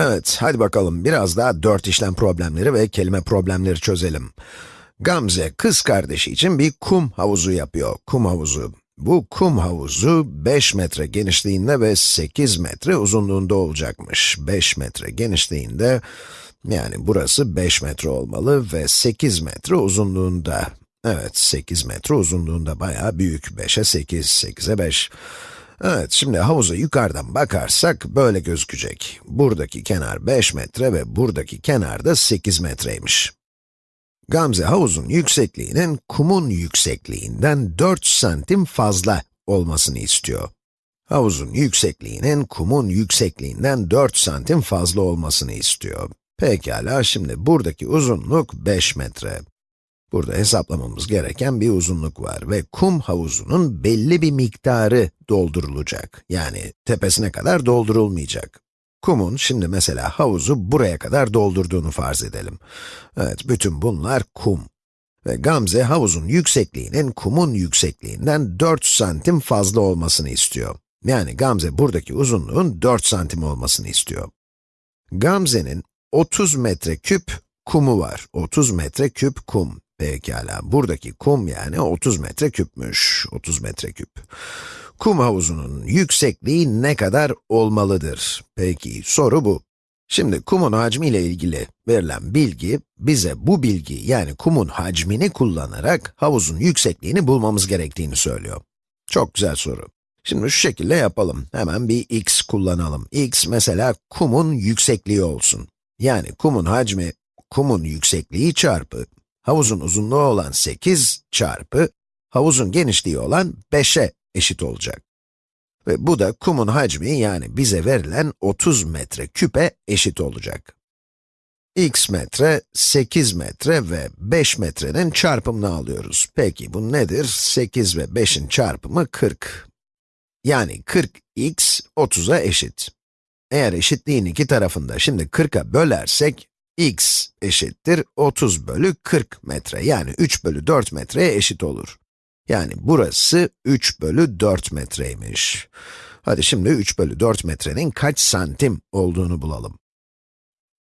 Evet, hadi bakalım biraz daha dört işlem problemleri ve kelime problemleri çözelim. Gamze, kız kardeşi için bir kum havuzu yapıyor, kum havuzu. Bu kum havuzu 5 metre genişliğinde ve 8 metre uzunluğunda olacakmış. 5 metre genişliğinde, yani burası 5 metre olmalı ve 8 metre uzunluğunda. Evet, 8 metre uzunluğunda bayağı büyük. 5'e 8, 8'e 5. Evet, şimdi havuza yukarıdan bakarsak böyle gözükecek. Buradaki kenar 5 metre ve buradaki kenar da 8 metreymiş. Gamze havuzun yüksekliğinin kumun yüksekliğinden 4 santim fazla olmasını istiyor. Havuzun yüksekliğinin kumun yüksekliğinden 4 santim fazla olmasını istiyor. Pekala, şimdi buradaki uzunluk 5 metre. Burada hesaplamamız gereken bir uzunluk var ve kum havuzunun belli bir miktarı doldurulacak. Yani tepesine kadar doldurulmayacak. Kumun şimdi mesela havuzu buraya kadar doldurduğunu farz edelim. Evet, bütün bunlar kum. Ve Gamze havuzun yüksekliğinin kumun yüksekliğinden 4 santim fazla olmasını istiyor. Yani Gamze buradaki uzunluğun 4 santim olmasını istiyor. Gamze'nin 30 metreküp kumu var. 30 metreküp kum. Pekala, buradaki kum yani 30 metre küpmüş, 30 metre küp. Kum havuzunun yüksekliği ne kadar olmalıdır? Peki, soru bu. Şimdi kumun hacmi ile ilgili verilen bilgi, bize bu bilgi yani kumun hacmini kullanarak havuzun yüksekliğini bulmamız gerektiğini söylüyor. Çok güzel soru. Şimdi şu şekilde yapalım. Hemen bir x kullanalım. x mesela kumun yüksekliği olsun. Yani kumun hacmi, kumun yüksekliği çarpı havuzun uzunluğu olan 8 çarpı havuzun genişliği olan 5'e eşit olacak. Ve bu da kumun hacmi yani bize verilen 30 metre küpe eşit olacak. x metre, 8 metre ve 5 metrenin çarpımını alıyoruz. Peki bu nedir? 8 ve 5'in çarpımı 40. Yani 40x 30'a eşit. Eğer eşitliğin iki tarafında şimdi 40'a bölersek, x eşittir 30 bölü 40 metre, yani 3 bölü 4 metreye eşit olur. Yani burası 3 bölü 4 metreymiş. Hadi şimdi 3 bölü 4 metrenin kaç santim olduğunu bulalım.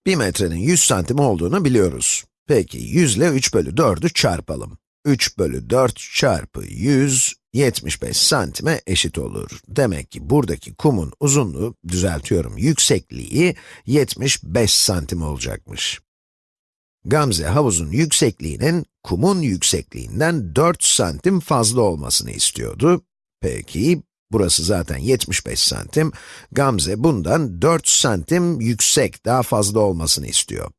1 metrenin 100 santim olduğunu biliyoruz. Peki 100 ile 3 bölü 4'ü çarpalım. 3 bölü 4 çarpı 100, 75 santime eşit olur. Demek ki buradaki kumun uzunluğu, düzeltiyorum, yüksekliği 75 santim olacakmış. Gamze havuzun yüksekliğinin kumun yüksekliğinden 4 santim fazla olmasını istiyordu. Peki, burası zaten 75 santim. Gamze bundan 4 santim yüksek, daha fazla olmasını istiyor.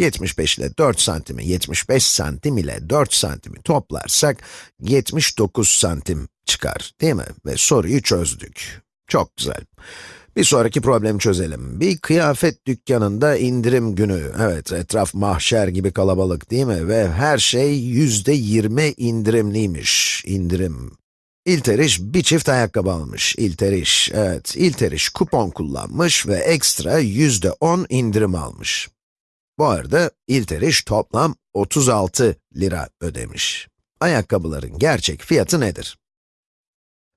75 ile 4 santimi, 75 santim ile 4 santimi toplarsak 79 santim çıkar, değil mi? Ve soruyu çözdük. Çok güzel. Bir sonraki problemi çözelim. Bir kıyafet dükkanında indirim günü. Evet, etraf mahşer gibi kalabalık değil mi? Ve her şey yüzde yirmi indirimliymiş. İndirim. İlteriş bir çift ayakkabı almış. İlteriş, evet, İlteriş kupon kullanmış ve ekstra yüzde on indirim almış. Bu arada İlteriş toplam 36 lira ödemiş. Ayakkabıların gerçek fiyatı nedir?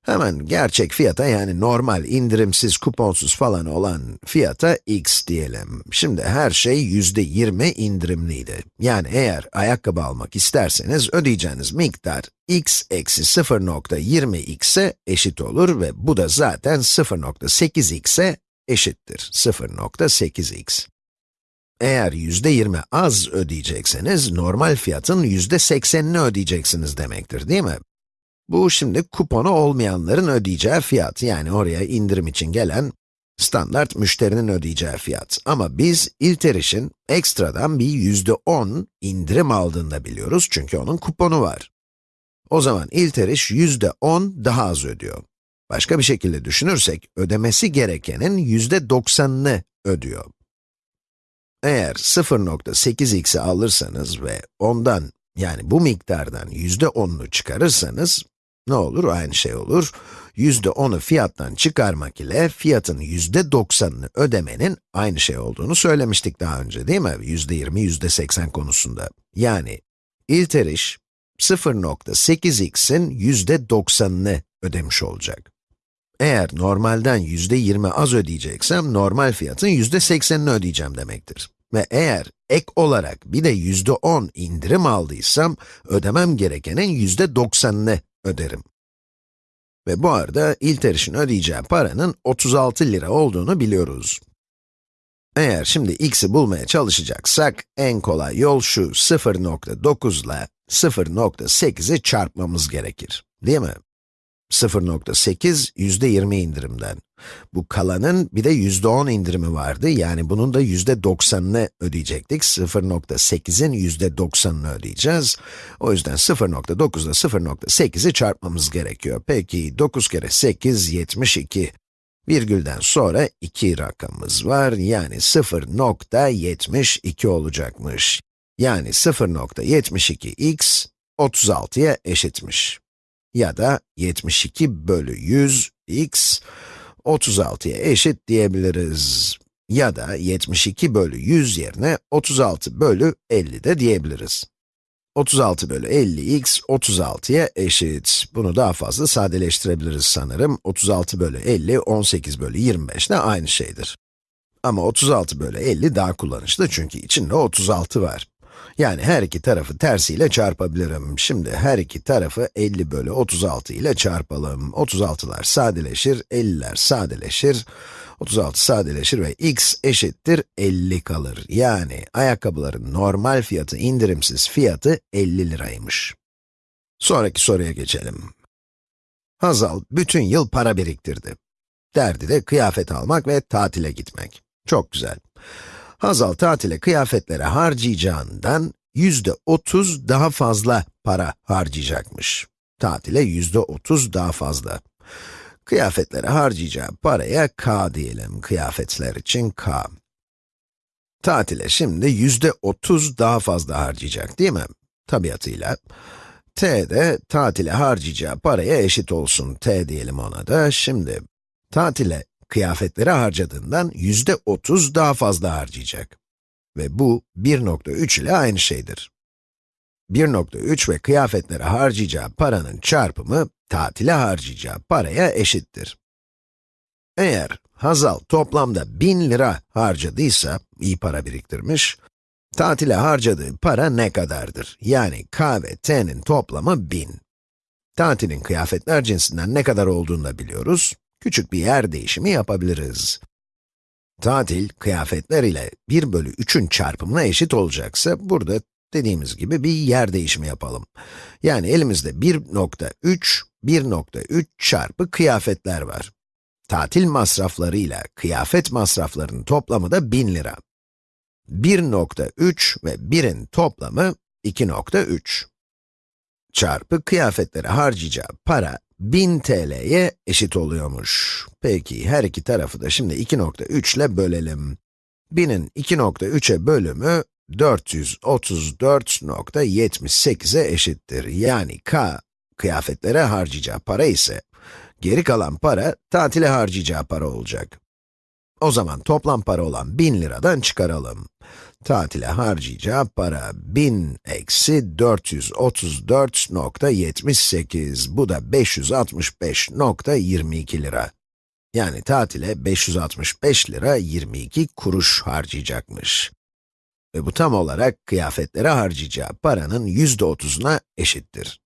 Hemen gerçek fiyata yani normal, indirimsiz, kuponsuz falan olan fiyata x diyelim. Şimdi her şey yüzde yirmi indirimliydi. Yani eğer ayakkabı almak isterseniz ödeyeceğiniz miktar x eksi 0.20x'e eşit olur ve bu da zaten 0.8x'e eşittir. 0.8x. Eğer yüzde yirmi az ödeyecekseniz, normal fiyatın yüzde seksenini ödeyeceksiniz demektir, değil mi? Bu şimdi kuponu olmayanların ödeyeceği fiyat, yani oraya indirim için gelen standart müşterinin ödeyeceği fiyat. Ama biz İlteriş'in ekstradan bir yüzde on indirim aldığını da biliyoruz çünkü onun kuponu var. O zaman İlteriş yüzde on daha az ödüyor. Başka bir şekilde düşünürsek, ödemesi gerekenin yüzde doksanını ödüyor. Eğer 0.8x'i alırsanız ve ondan, yani bu miktardan yüzde onunu çıkarırsanız, ne olur? Aynı şey olur. Yüzde onu fiyattan çıkarmak ile fiyatın yüzde doksanını ödemenin aynı şey olduğunu söylemiştik daha önce değil mi? Yüzde yirmi, yüzde seksen konusunda. Yani, İlteriş, 0.8x'in yüzde doksanını ödemiş olacak. Eğer normalden yüzde 20 az ödeyeceksem, normal fiyatın yüzde 80'ini ödeyeceğim demektir. Ve eğer ek olarak bir de yüzde 10 indirim aldıysam, ödemem gerekenin yüzde 90'ını öderim. Ve bu arada İlteriş'in ödeyeceği paranın 36 lira olduğunu biliyoruz. Eğer şimdi x'i bulmaya çalışacaksak, en kolay yol şu 0.9 ile 0.8'i çarpmamız gerekir, değil mi? 0.8 yüzde 20 indirimden. Bu kalanın bir de yüzde 10 indirimi vardı, yani bunun da yüzde 90'ını ödeyecektik. 0.8'in yüzde 90'ını ödeyeceğiz. O yüzden 0.9 ile 0.8'i çarpmamız gerekiyor. Peki 9 kere 8, 72. Virgülden sonra 2 rakamımız var, yani 0.72 olacakmış. Yani 0.72x 36'ya eşitmiş. Ya da 72 bölü 100 x 36'ya eşit diyebiliriz. Ya da 72 bölü 100 yerine 36 bölü 50 de diyebiliriz. 36 bölü 50x 36'ya eşit. Bunu daha fazla sadeleştirebiliriz sanırım. 36 bölü 50, 18 bölü 25 de aynı şeydir. Ama 36 bölü 50 daha kullanışlı çünkü içinde 36 var. Yani her iki tarafı tersiyle çarpabilirim. Şimdi her iki tarafı 50 bölü 36 ile çarpalım. 36'lar sadeleşir, 50'ler sadeleşir. 36 sadeleşir ve x eşittir 50 kalır. Yani ayakkabıların normal fiyatı indirimsiz fiyatı 50 liraymış. Sonraki soruya geçelim. Hazal bütün yıl para biriktirdi. Derdi de kıyafet almak ve tatile gitmek. Çok güzel. Hazal tatile kıyafetlere harcayacağından yüzde 30 daha fazla para harcayacakmış. Tatile yüzde 30 daha fazla. Kıyafetlere harcayacağı paraya k diyelim. Kıyafetler için k. Tatile şimdi yüzde 30 daha fazla harcayacak değil mi? Tabiatıyla. t de tatile harcayacağı paraya eşit olsun. t diyelim ona da. Şimdi tatile kıyafetlere harcadığından yüzde 30 daha fazla harcayacak. Ve bu 1.3 ile aynı şeydir. 1.3 ve kıyafetlere harcayacağı paranın çarpımı, tatile harcayacağı paraya eşittir. Eğer Hazal toplamda 1000 lira harcadıysa, iyi para biriktirmiş, tatile harcadığı para ne kadardır? Yani k ve t'nin toplamı 1000. Tatilin kıyafetler cinsinden ne kadar olduğunu da biliyoruz küçük bir yer değişimi yapabiliriz. Tatil, kıyafetler ile 1 bölü 3'ün çarpımına eşit olacaksa, burada dediğimiz gibi bir yer değişimi yapalım. Yani elimizde 1.3, 1.3 çarpı kıyafetler var. Tatil masraflarıyla kıyafet masraflarının toplamı da 1000 lira. 1.3 ve 1'in toplamı 2.3. Çarpı kıyafetlere harcayacağı para 1000 TL'ye eşit oluyormuş. Peki, her iki tarafı da şimdi 2.3 ile bölelim. 1000'in 2.3'e bölümü 434.78'e eşittir. Yani k, kıyafetlere harcayacağı para ise, geri kalan para, tatile harcayacağı para olacak. O zaman toplam para olan 1000 liradan çıkaralım. Tatile harcayacağı para 1000 eksi 434.78. Bu da 565.22 lira. Yani tatile 565 lira 22 kuruş harcayacakmış. Ve bu tam olarak kıyafetlere harcayacağı paranın %30'una eşittir.